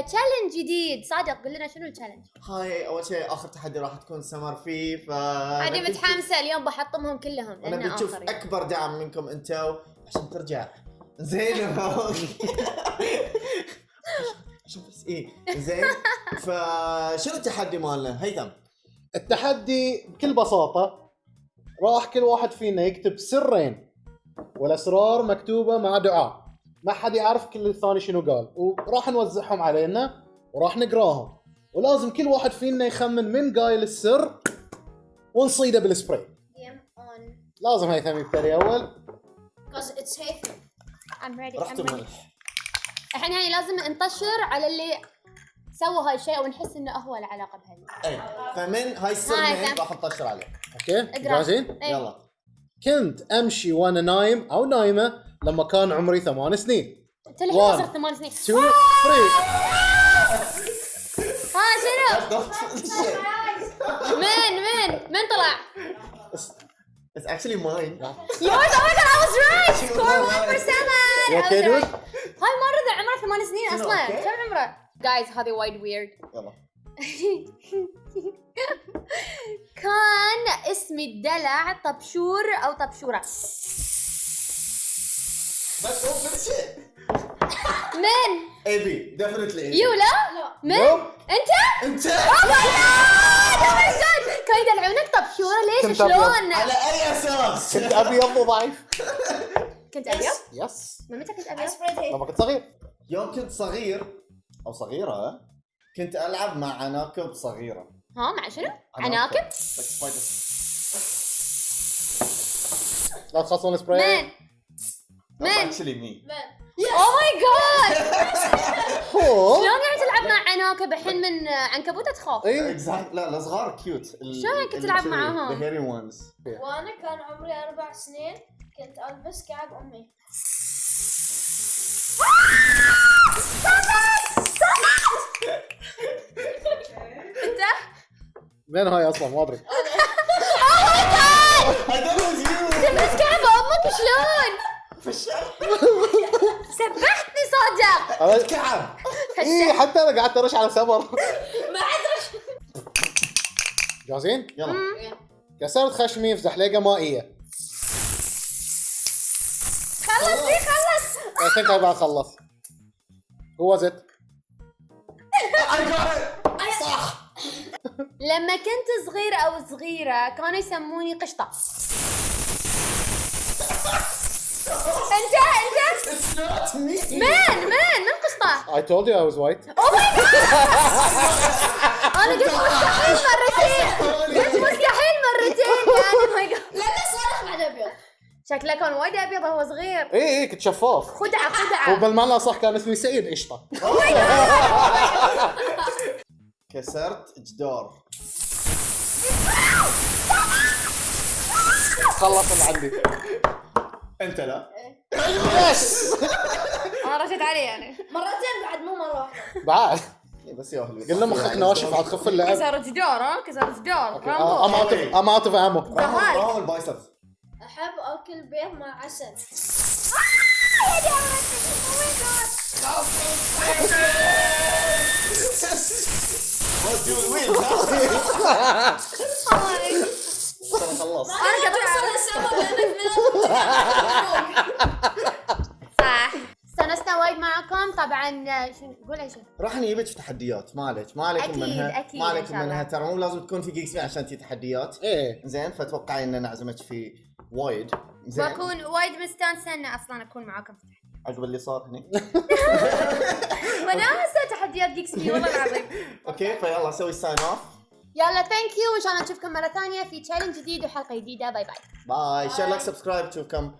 challenge جديد. صادق قول لنا شنو ال challenge هاي أول شيء آخر تحدي راح تكون سمر فيه ف عادي متحمسة اليوم بحطمهم كلهم أنا بتشوف. أكبر دعم منكم أنتو عشان ترجع. زين عشان بس إيه زين. فشنو التحدي مالنا؟ هيثم. التحدي بكل بساطة راح كل واحد فينا يكتب سرين والأسرار مكتوبة مع دعاء. ما حد يعرف كل الثاني شنو قال وراح نوزعهم علينا وراح نقراهم ولازم كل واحد فينا يخمن من قايل السر ونصيده بالسبراي. لازم هيثم يبتدي أول Because it's safe. I'm ready I'm ready الحين يعني لازم نطشر على اللي سوى هاي الشيء ونحس إنه هو له علاقه بهذا أي فمن هاي السر هاي من هيثم. راح نطشر عليه okay. جاهزين؟ إيه. يلا كنت أمشي وأنا نايم أو نايمة لما كان عمري ثمان سنين انت الحين One. صرت ثمان سنين 2 3 ها شنو؟ من من من طلع؟ It's actually mine. yours oh my god I was right score one for seven You I was okay, dude? right. هاي ما رضع عمره ثمان سنين أصلا؟ كم عمره؟ guys هذه وايد weird يلا كان اسمي الدلع طبشور أو طبشورة بس هو bullshit. من؟ AB definitely AB. يو لا. من؟ Nope. انت؟ انت! Oh my God! كانوا يدلعونك طبشوره ليش. شلون؟ على أي أساس؟ كنت أبيض وضعيف. كنت أبيض؟ يس من متى كنت أبيض؟ It. لما كنت صغير. يوم كنت صغير أو صغيرة كنت ألعب مع عناكب صغيرة. ها مع شنو؟ عناكب. لا تخلصون السبراي من؟ That's من؟ actually me. Man. oh my God هو شلون قاعد تلعب مع عناكب الحين من عنكبوتة تخاف؟ اي Exactly. لا الصغار cute شلون كنت تلعب معاهم؟ The hairy ones. وأنا كان عمري أربع سنين كنت ألبس كعب أمي. أنت؟ من هاي أصلا؟ ما أدري. I thought it was you. تلبس كعب أمك؟ شلون؟ سبحتني صادق أنا- كعب. اي حتى أنا قعدت أرش على سمر ما عاد جاهزين؟ يلا. كسرت خشمي في زحليقه مائيه خلص دي خلص I خلص Who was it? I got it. صح. لما كنت صغيرة أو صغيرة كانوا يسموني قشطة Not me. من قشطة I told you I was white. أنا قلت مستحيل مرتين. قلت مستحيل مرتين. يعني ما يق- لأنه صالح بعد أبيض. شكله كان وايد أبيض وهو صغير. اي اي كنت شفاف. خدعة خدعة. وبالمعنى صح كان اسمي سعيد قشطه كسرت جدار. خلص اللي عندي. أنت لا. يس أنا رشيت عليه يعني. مرتين بعد مو مرة واحدة. بعد. بس يا أهلي. قلنا مخك ناشف عاد خف اللعب كسر جدار ها؟ كسر جدار. رامبو of I'm out of ammo. دهالك. برافو البايسبس. أحب أكل بيض مع عسل. Let's do it with. ترى خلص. أنا قاعد توصل السبب لانك صح. استانسنا وايد معكم طبعا شو قول شيء. راح نجيبك في تحديات. ما عليك ما عليكم أكيد، منها. أكيد ما عليكم. منها. ترى مو لازم تكون في جيكس عشان تي تحديات. إيه. زين فتوقعي إن نعزمك في وايد. زين. بكون وايد مستانسة إن أصلا أكون معاكم في التحدي عقب اللي صار هني. وناسه تحديات جيكس بي والله العظيم. okay فيلا سوي sign off يلا thank you وان شاء الله نشوفكم مرة ثانية في challenge جديد وحلقة جديدة. bye bye bye share like subscribe تشوفكم